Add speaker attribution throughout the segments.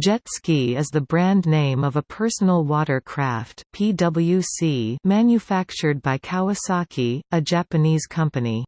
Speaker 1: Jet ski is the brand name of a personal watercraft PWC manufactured by Kawasaki, a Japanese company.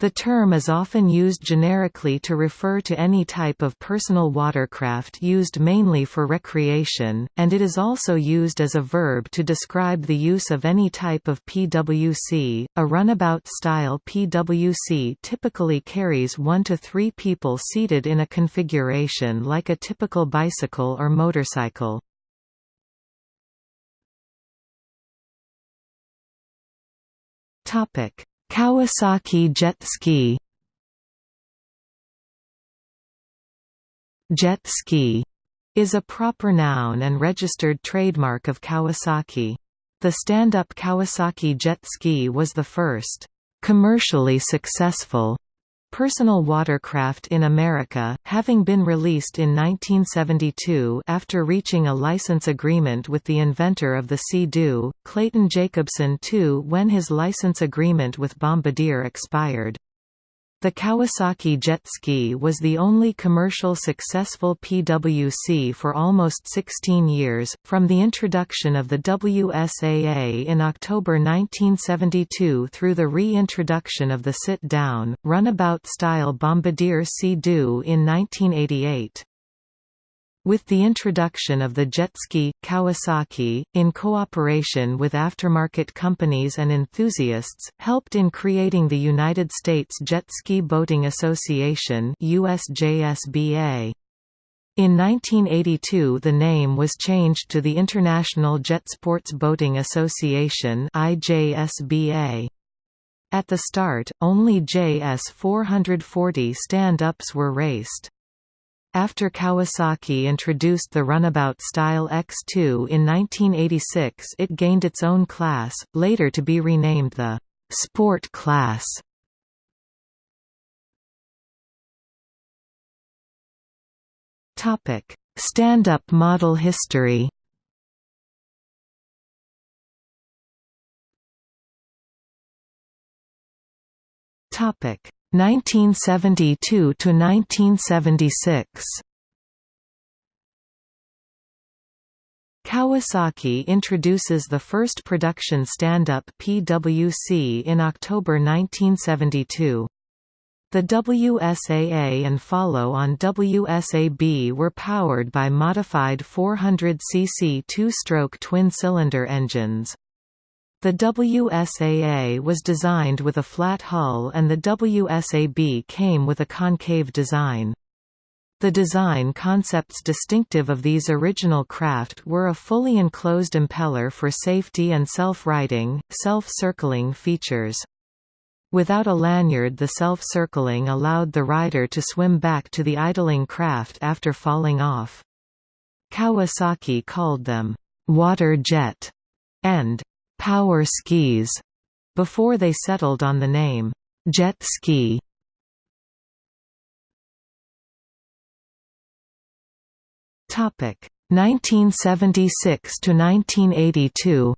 Speaker 1: The term is often used generically to refer to any type of personal watercraft used mainly for recreation, and it is also used as a verb to describe the use of any type of PWC. A runabout style PWC typically carries one to three people seated in a configuration like a typical bicycle or motorcycle. Topic Kawasaki Jet Ski Jet ski is a proper noun and registered trademark of Kawasaki. The stand-up Kawasaki jet ski was the first commercially successful Personal watercraft in America, having been released in 1972 after reaching a license agreement with the inventor of the Sea-Doo, Clayton Jacobson II when his license agreement with Bombardier expired. The Kawasaki jet ski was the only commercial successful PWC for almost 16 years, from the introduction of the WSAA in October 1972 through the reintroduction of the sit-down, runabout-style Bombardier Sea-Doo in 1988. With the introduction of the jet ski, Kawasaki, in cooperation with aftermarket companies and enthusiasts, helped in creating the United States Jet Ski Boating Association USJSBA. In 1982 the name was changed to the International Jet Sports Boating Association IJSBA. At the start, only JS 440 stand-ups were raced. After Kawasaki introduced the runabout style X2 in 1986 it gained its own class, later to be renamed the «Sport class». Stand-up model history Topic 1972 to 1976 Kawasaki introduces the first production stand-up PWC in October 1972. The WSAA and follow-on WSAB were powered by modified 400cc two-stroke twin-cylinder engines. The WSAA was designed with a flat hull and the WSAB came with a concave design. The design concepts distinctive of these original craft were a fully enclosed impeller for safety and self-righting, self-circling features. Without a lanyard the self-circling allowed the rider to swim back to the idling craft after falling off. Kawasaki called them, "...water jet", and power skis before they settled on the name jet ski. Topic 1976 to 1982.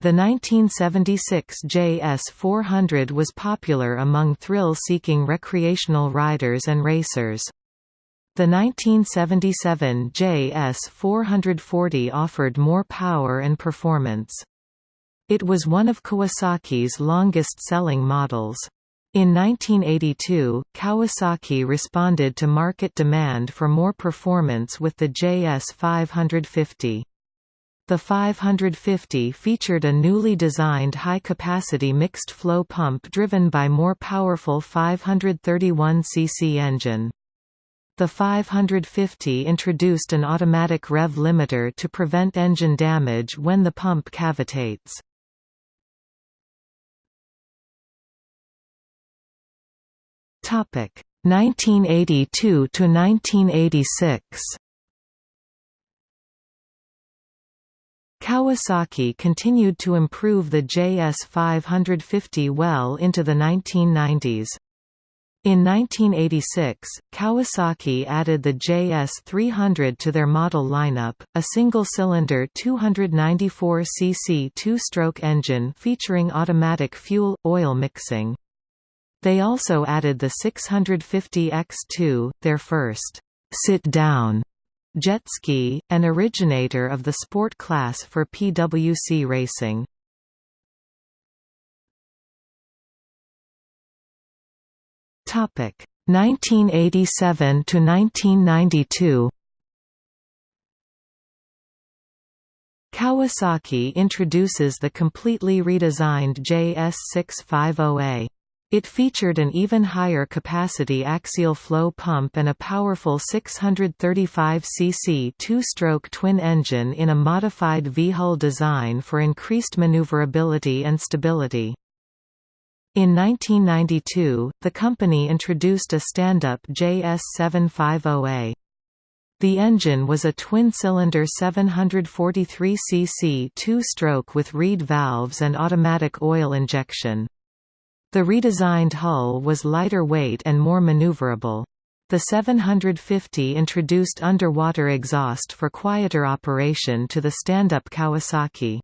Speaker 1: The 1976 JS400 was popular among thrill-seeking recreational riders and racers. The 1977 JS440 offered more power and performance. It was one of Kawasaki's longest-selling models. In 1982, Kawasaki responded to market demand for more performance with the JS 550. The 550 featured a newly designed high-capacity mixed-flow pump driven by more powerful 531 cc engine. The 550 introduced an automatic rev limiter to prevent engine damage when the pump cavitates. Topic 1982 to 1986. Kawasaki continued to improve the JS 550 well into the 1990s. In 1986, Kawasaki added the JS300 to their model lineup, a single-cylinder 294cc two-stroke engine featuring automatic fuel-oil mixing. They also added the 650 X2, their first sit-down jet ski, an originator of the sport class for PWC racing. Topic 1987 to 1992. Kawasaki introduces the completely redesigned JS650A. It featured an even higher capacity axial flow pump and a powerful 635 cc two-stroke twin engine in a modified V-hull design for increased maneuverability and stability. In 1992, the company introduced a stand-up JS750A. The engine was a twin-cylinder 743 cc two-stroke with reed valves and automatic oil injection. The redesigned hull was lighter weight and more maneuverable. The 750 introduced underwater exhaust for quieter operation to the stand-up Kawasaki.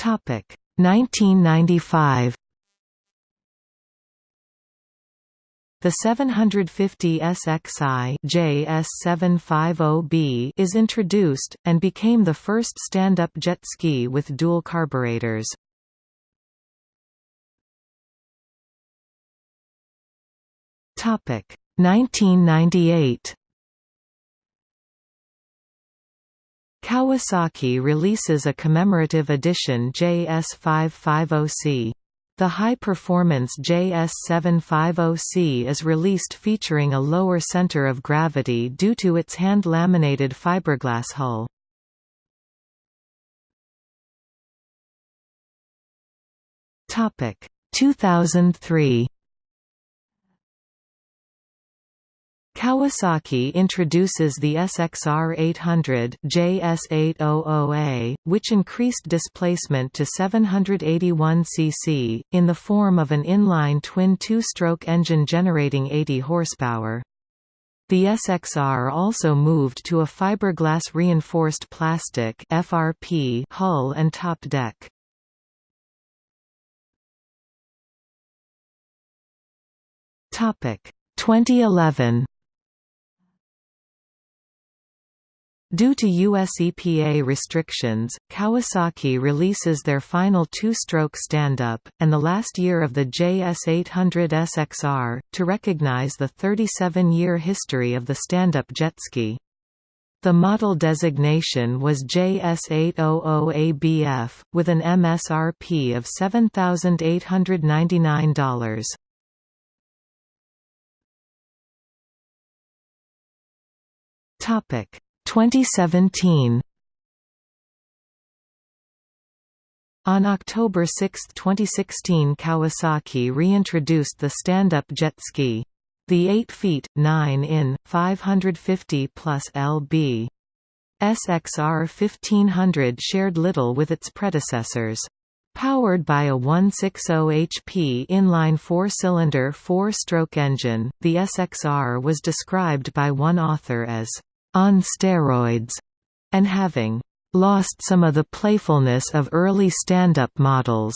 Speaker 1: Topic 1995. The 750 SXI JS750B is introduced, and became the first stand-up jet ski with dual carburetors. Topic 1998 Kawasaki releases a commemorative edition JS550C. The high-performance JS750C is released featuring a lower center of gravity due to its hand-laminated fiberglass hull. Topic 2003 Kawasaki introduces the SXR 800 JS800A, which increased displacement to 781 cc, in the form of an inline twin two-stroke engine generating 80 horsepower. The SXR also moved to a fiberglass reinforced plastic FRP hull and top deck. Topic 2011 Due to US EPA restrictions, Kawasaki releases their final two-stroke stand-up, and the last year of the JS800 SXR, to recognize the 37-year history of the stand-up jet ski. The model designation was JS800ABF, with an MSRP of $7,899. Topic 2017 On October 6, 2016 Kawasaki reintroduced the stand-up jet ski. The 8 feet, 9 in, 550 plus lb. SXR 1500 shared little with its predecessors. Powered by a 160 HP inline four-cylinder four-stroke engine, the SXR was described by one author as on steroids, and having lost some of the playfulness of early stand-up models.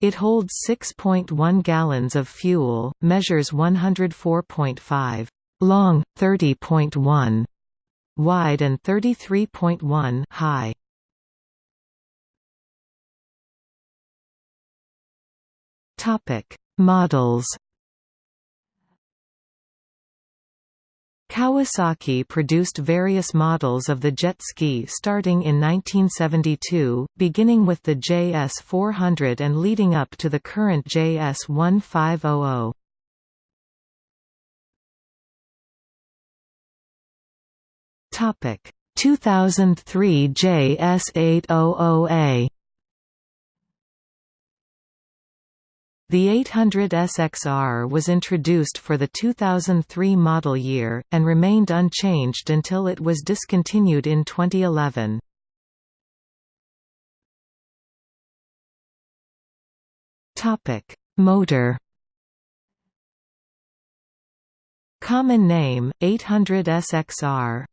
Speaker 1: It holds 6.1 gallons of fuel, measures 104.5 long, 30.1 wide and 33.1 high. Topic: Models Kawasaki produced various models of the jet ski starting in 1972, beginning with the JS400 and leading up to the current JS1500. Topic 2003 JS800A The 800 SXR was introduced for the 2003 model year, and remained unchanged until it was discontinued in 2011. Motor Common name, 800 SXR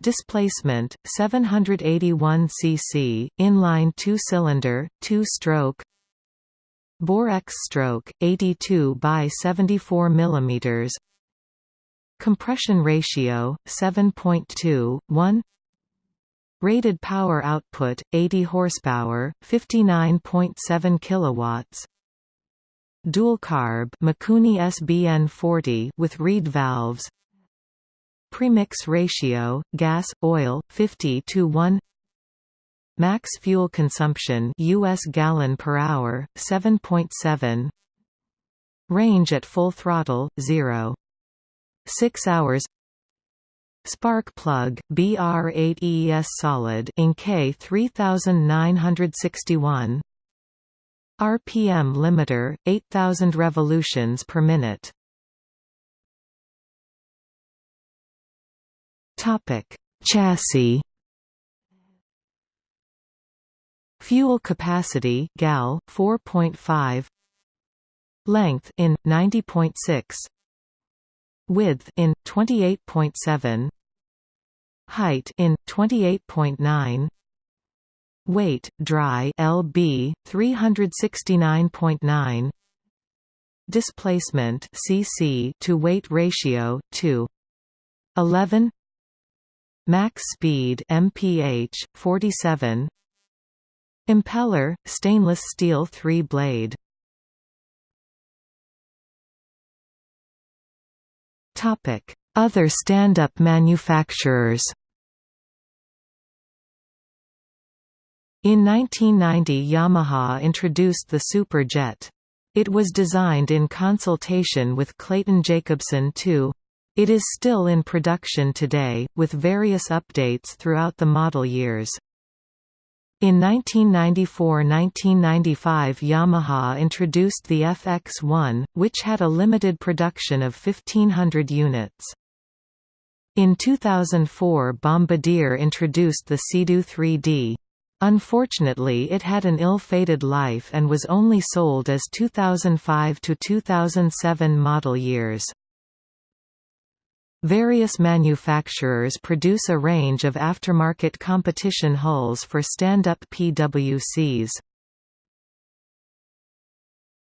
Speaker 1: Displacement 781 cc, inline two-cylinder, two-stroke. Bore X stroke 82 by 74 mm. Compression ratio 7.2 1. Rated power output 80 horsepower, 59.7 kilowatts. Dual carb Mikuni SBN 40 with reed valves. Premix ratio, gas, oil, 50 to 1 Max fuel consumption US gallon per hour, 7.7 Range at full throttle, 0. 6 hours Spark plug, BR8ES solid in K3961 RPM limiter, 8000 revolutions per minute Topic: Chassis. Fuel capacity gal 4.5 Length in 90.6 Width in 28.7 Height in 28.9 Weight dry lb 369.9 Displacement cc to weight ratio 2 11 Max speed mph 47 Impeller stainless steel 3 blade Topic Other stand-up manufacturers In 1990 Yamaha introduced the Superjet. It was designed in consultation with Clayton Jacobson II. It is still in production today, with various updates throughout the model years. In 1994–1995 Yamaha introduced the FX1, which had a limited production of 1500 units. In 2004 Bombardier introduced the Sea-Doo 3D. Unfortunately it had an ill-fated life and was only sold as 2005–2007 model years. Various manufacturers produce a range of aftermarket competition hulls for stand-up PWCs.